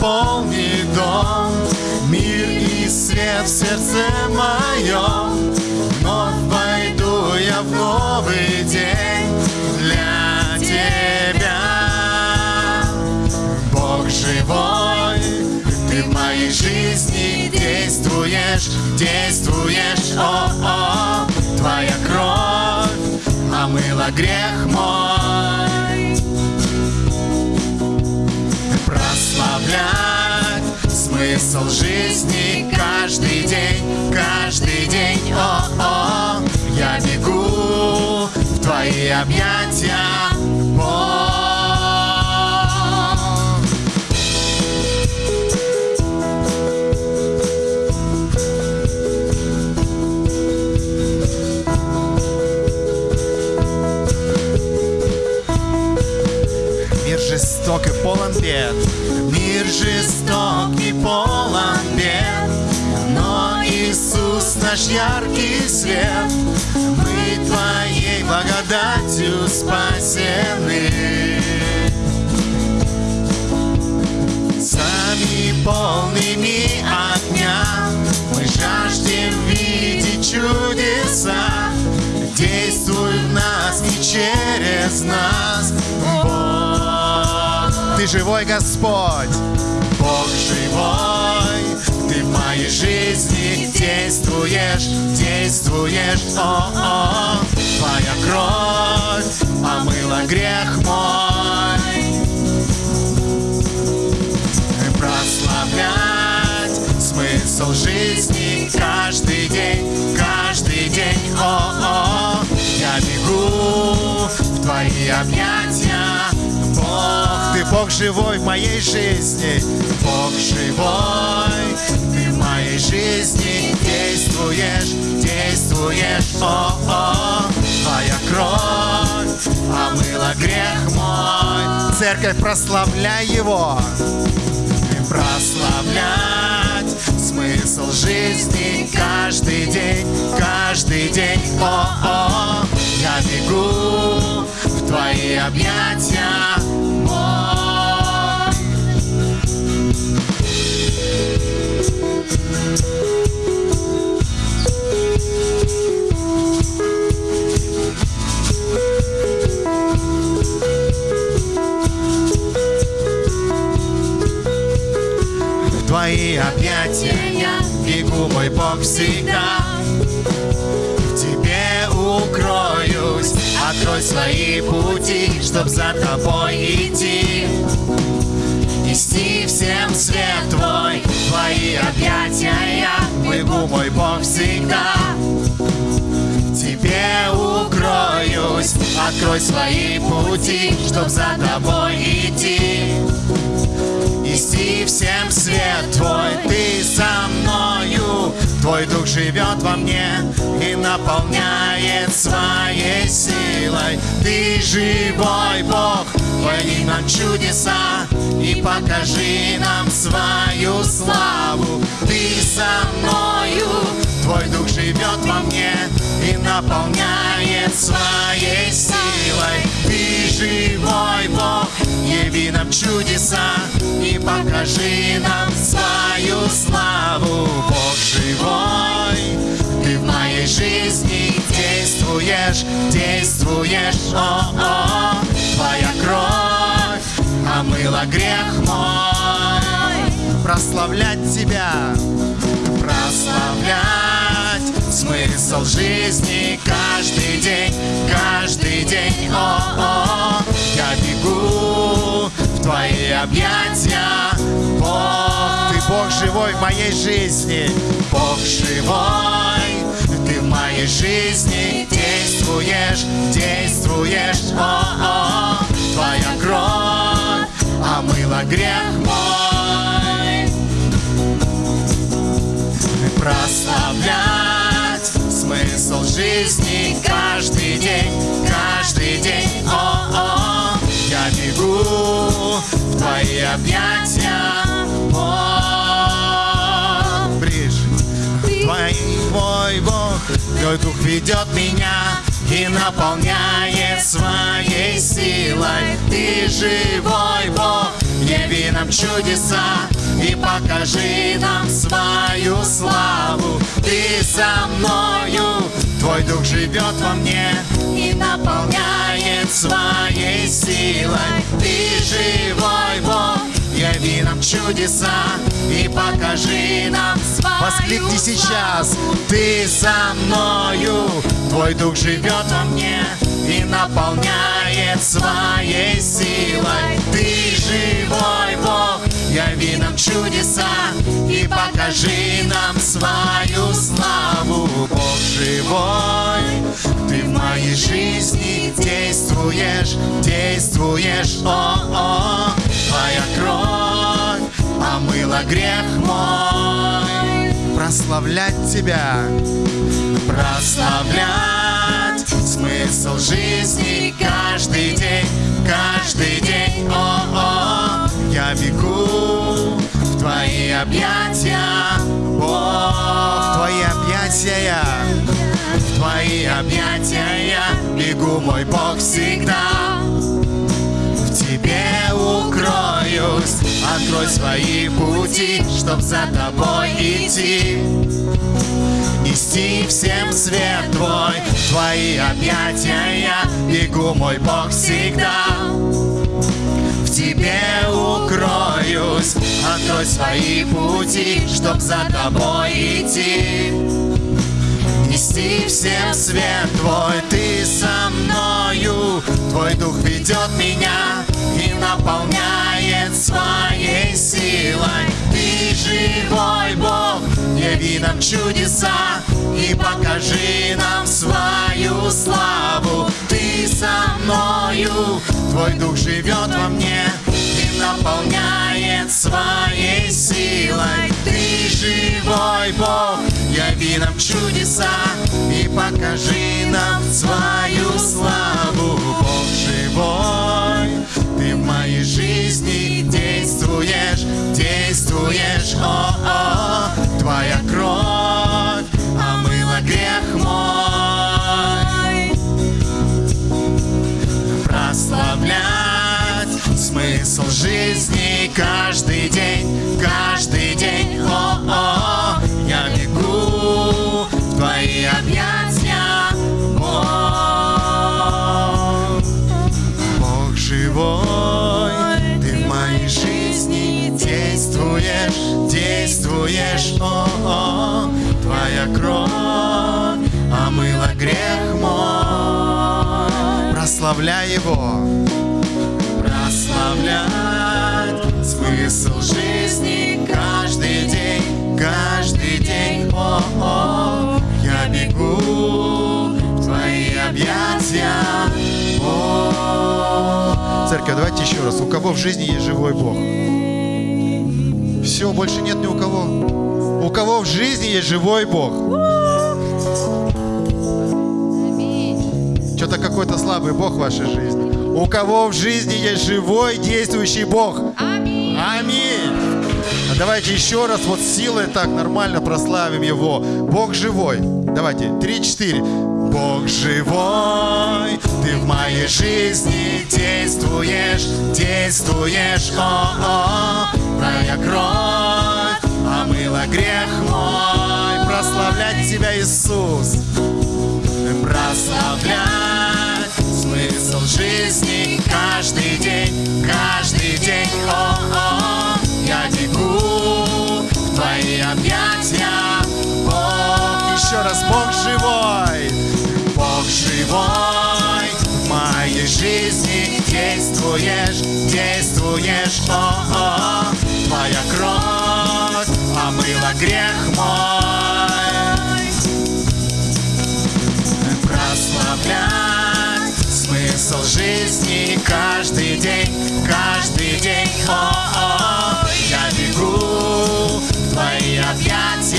наполни дом, мир и свет в сердце моем. Вновь войду я в новый день для тебя. Бог живой, ты в моей жизни действуешь, действуешь, о-о, твоя кровь омыла грех мой. Смысл жизни каждый день, каждый день, о-о, я бегу в твои объятия, Бог. Мир жесток и полон бед. Мир жесток и полон наш яркий свет. Мы Твоей благодатью спасены. Сами полными огня Мы жаждем видеть чудеса. Действуй в нас и через нас. Бог Ты живой Господь. Бог живой Ты в моей жизни действуешь Действуешь, о-о Твоя кровь омыла грех мой. Прославлять смысл жизни каждый день, каждый день, о-о, я бегу в твои объятия, ты Бог живой в моей жизни, Бог живой, ты в моей жизни. Действуешь, действуешь, о-о, твоя кровь омыла грех мой, церковь прославляй его. Прославлять смысл жизни каждый день, каждый день. О-о, я бегу в твои объятия, твои объятия я бегу, мой Бог, всегда. Чтоб за тобой идти. Нести всем свет твой, твои объятия я бегу, мой Бог, всегда. Тебе укроюсь, открой свои пути, чтоб за тобой идти. Нести всем свет твой, ты со мною, твой дух живет во мне и наполняет своей силой. Ты живой Бог, твори нам чудеса и покажи нам свою славу. Ты со мною, твой дух живет во мне и наполняет своей силой. Ты живой Бог, яви нам чудеса и покажи нам свою славу. Бог живой, ты в моей жизни действуешь, действуешь, о-о, твоя кровь омыла грех мой. Прославлять тебя, прославлять смысл жизни каждый день, каждый день, объятия, Бог, ты Бог живой в моей жизни, Бог живой, ты в моей жизни. Действуешь, действуешь, о-о, твоя кровь омыла грех мой. Прославлять смысл жизни каждый день, каждый день. О-о, объятия, Бог. Ближе. В твои Твой дух ведет меня и наполняет своей силой. Ты живой Бог, яви нам чудеса и покажи нам свою славу. Ты со мною, Твой дух живет во мне и наполняет своей силой. Ты живой Бог, чудеса и покажи нам свою Воскликни сейчас, ты со мною, Твой дух живет во мне и наполняет своей силой. Ты живой Бог, яви нам чудеса и покажи нам свою славу. Бог живой, ты в моей жизни действуешь, действуешь, о-о, твоя кровь омыла грех мой. Прославлять тебя, прославлять смысл жизни каждый день, каждый день, о-о, я бегу в твои объятия, Бог, в твои объятия я, в твои объятия я бегу, мой Бог, всегда. В тебе укроюсь, открой свои пути, чтоб за тобой идти. Нести всем свет твой, твои объятия я бегу, мой Бог, всегда. В тебе укроюсь. Открой свои пути, чтоб за тобой идти. Нести всем свет твой, со мною. Твой дух ведет меня и наполняет своей силой. Ты живой Бог, яви нам чудеса И покажи нам свою славу. Ты со мною, Твой дух живет во мне и наполняет своей силой. Ты живой Бог, яви нам чудеса смысл жизни каждый день, каждый день. О-о, я бегу в твои объятия, Бог. Бог живой, ты в моей жизни действуешь, действуешь. О-о, твоя кровь омыла грех мой. Прославляй его прославлять смысл жизни каждый день, каждый день. О-о, я бегу в твои объятия. О, Церковь, давайте еще раз. У кого в жизни есть живой Бог? Все, больше нет ни у кого. У кого в жизни есть живой Бог? Что-то какой-то слабый Бог в вашей жизни. У кого в жизни есть живой действующий Бог? Аминь. А давайте еще раз вот силой так нормально прославим Его. Бог живой. Давайте, три-четыре. Бог живой, ты в моей жизни действуешь, действуешь, о-о, твоя кровь омыла грех мой, прославлять тебя, Иисус, смысл жизни каждый день, каждый день, о-о, я бегу в твои объятия, Бог, еще раз, Бог живой, Бог живой, в моей жизни действуешь, действуешь, о-о, твоя кровь омыла грех мой. Смысл жизни каждый день, каждый день. О-о, я бегу твои объятия.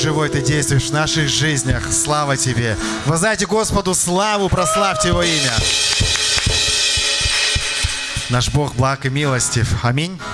Живой, Ты действуешь в наших жизнях. Слава Тебе. Воздайте Господу славу, прославьте Его имя. Наш Бог благ и милостив. Аминь.